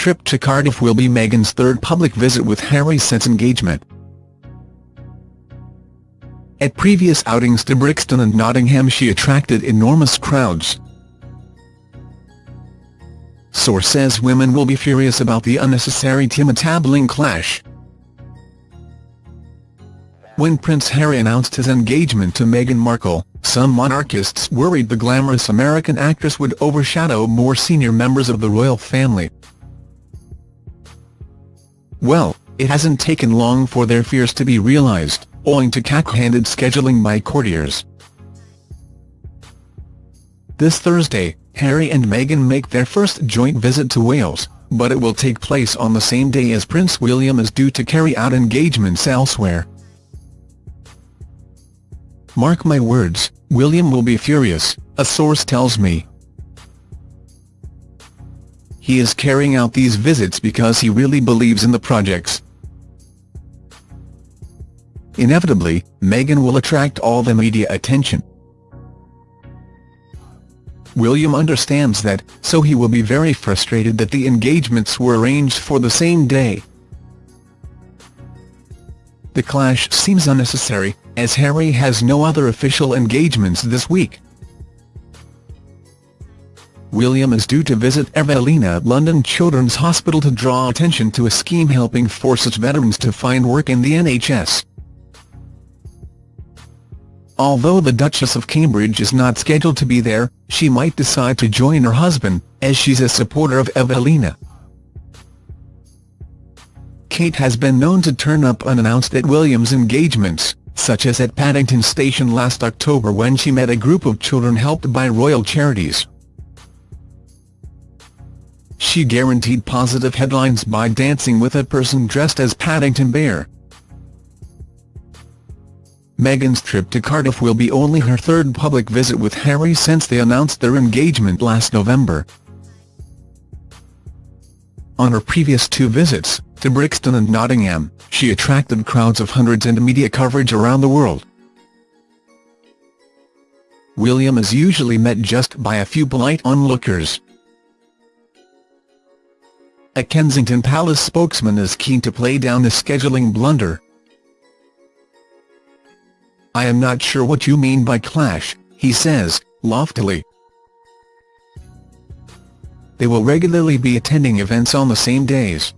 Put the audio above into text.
trip to Cardiff will be Meghan's third public visit with Harry since engagement. At previous outings to Brixton and Nottingham she attracted enormous crowds. Source says women will be furious about the unnecessary Timotabling clash. When Prince Harry announced his engagement to Meghan Markle, some monarchists worried the glamorous American actress would overshadow more senior members of the royal family. Well, it hasn't taken long for their fears to be realised, owing to cack-handed scheduling by courtiers. This Thursday, Harry and Meghan make their first joint visit to Wales, but it will take place on the same day as Prince William is due to carry out engagements elsewhere. Mark my words, William will be furious, a source tells me. He is carrying out these visits because he really believes in the projects. Inevitably, Meghan will attract all the media attention. William understands that, so he will be very frustrated that the engagements were arranged for the same day. The clash seems unnecessary, as Harry has no other official engagements this week. William is due to visit Evelina at London Children's Hospital to draw attention to a scheme helping forces veterans to find work in the NHS. Although the Duchess of Cambridge is not scheduled to be there, she might decide to join her husband, as she's a supporter of Evelina. Kate has been known to turn up unannounced at Williams' engagements, such as at Paddington Station last October when she met a group of children helped by royal charities. She guaranteed positive headlines by dancing with a person dressed as Paddington Bear. Meghan's trip to Cardiff will be only her third public visit with Harry since they announced their engagement last November. On her previous two visits, to Brixton and Nottingham, she attracted crowds of hundreds and media coverage around the world. William is usually met just by a few polite onlookers. A Kensington Palace spokesman is keen to play down the scheduling blunder, I am not sure what you mean by clash, he says, loftily. They will regularly be attending events on the same days.